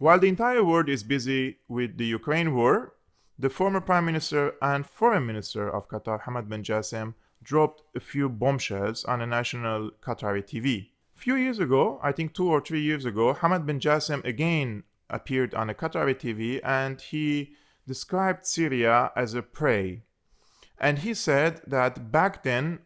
While the entire world is busy with the Ukraine war, the former Prime Minister and Foreign Minister of Qatar, Hamad bin Jassim, dropped a few bombshells on a national Qatari TV. A few years ago, I think two or three years ago, Hamad bin Jassim again appeared on a Qatari TV and he described Syria as a prey. And he said that back then,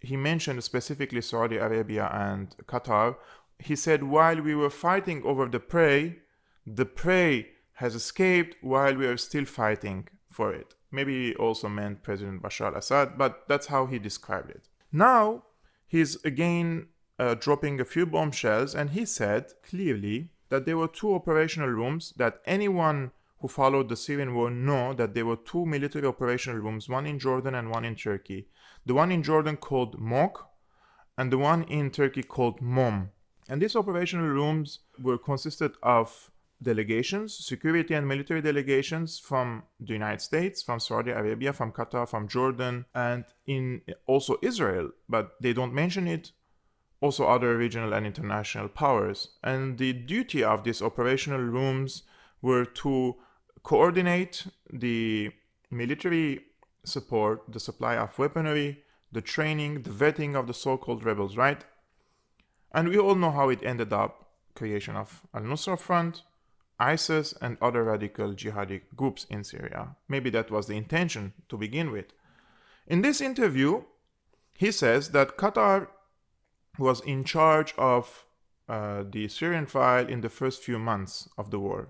he mentioned specifically Saudi Arabia and Qatar. He said while we were fighting over the prey, the prey has escaped while we are still fighting for it. Maybe he also meant President Bashar al-Assad, but that's how he described it. Now, he's again uh, dropping a few bombshells, and he said clearly that there were two operational rooms that anyone who followed the Syrian war know that there were two military operational rooms, one in Jordan and one in Turkey. The one in Jordan called MOK, and the one in Turkey called MOM. And these operational rooms were consisted of delegations, security and military delegations from the United States, from Saudi Arabia, from Qatar, from Jordan, and in also Israel, but they don't mention it. Also other regional and international powers. And the duty of these operational rooms were to coordinate the military support, the supply of weaponry, the training, the vetting of the so-called rebels, right? And we all know how it ended up, creation of Al-Nusra Front, ISIS and other radical jihadi groups in Syria. Maybe that was the intention to begin with. In this interview, he says that Qatar was in charge of uh, the Syrian file in the first few months of the war.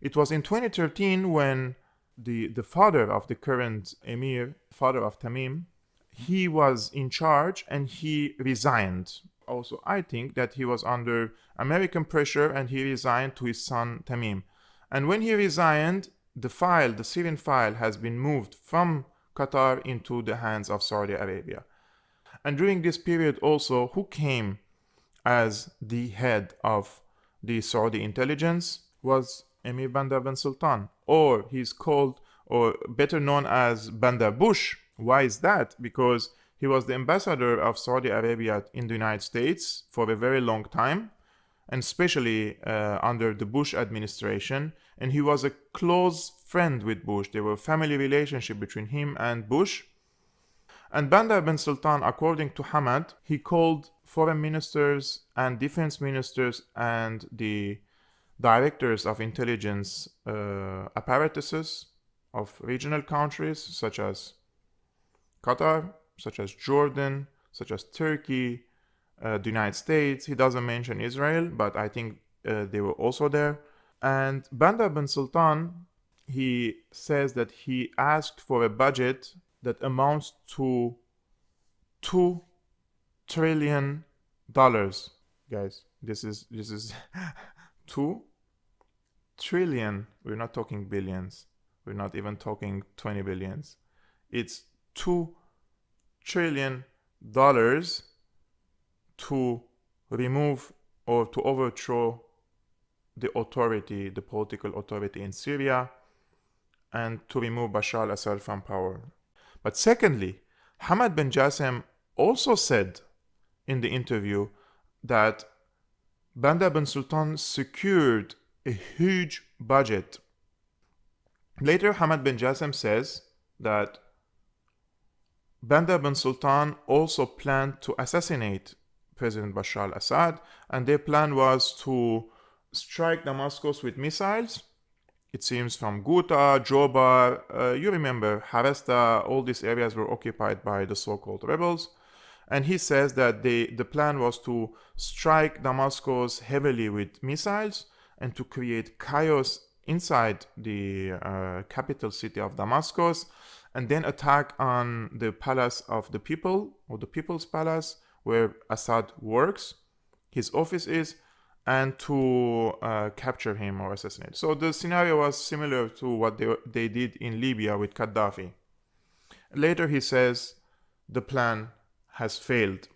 It was in 2013 when the, the father of the current emir, father of Tamim, he was in charge and he resigned also I think that he was under American pressure and he resigned to his son Tamim. And when he resigned, the file, the Syrian file, has been moved from Qatar into the hands of Saudi Arabia. And during this period also, who came as the head of the Saudi intelligence was Emir Bandar bin Sultan, or he's called, or better known as Bandar Bush. Why is that? Because he was the ambassador of Saudi Arabia in the United States for a very long time, and especially uh, under the Bush administration. And he was a close friend with Bush. There were family relationship between him and Bush. And Bandar bin Sultan, according to Hamad, he called foreign ministers and defense ministers and the directors of intelligence uh, apparatuses of regional countries such as Qatar, such as Jordan, such as Turkey, uh, the United States. He doesn't mention Israel, but I think uh, they were also there. And Bandar bin Sultan, he says that he asked for a budget that amounts to two trillion dollars. Guys, this is this is two trillion. We're not talking billions. We're not even talking 20 billions. It's two trillion dollars to remove or to overthrow the authority, the political authority in Syria, and to remove Bashar al-Assad from power. But secondly, Hamad bin Jassim also said in the interview that Bandar bin Sultan secured a huge budget. Later, Hamad bin Jassim says that Bandar bin Sultan also planned to assassinate President Bashar al-Assad and their plan was to strike Damascus with missiles. It seems from Ghouta, Jobar, uh, you remember Harasta, all these areas were occupied by the so-called rebels. And he says that they, the plan was to strike Damascus heavily with missiles and to create chaos inside the uh, capital city of Damascus and then attack on the palace of the people or the people's palace where Assad works, his office is, and to uh, capture him or assassinate. So the scenario was similar to what they, they did in Libya with Gaddafi. Later he says the plan has failed.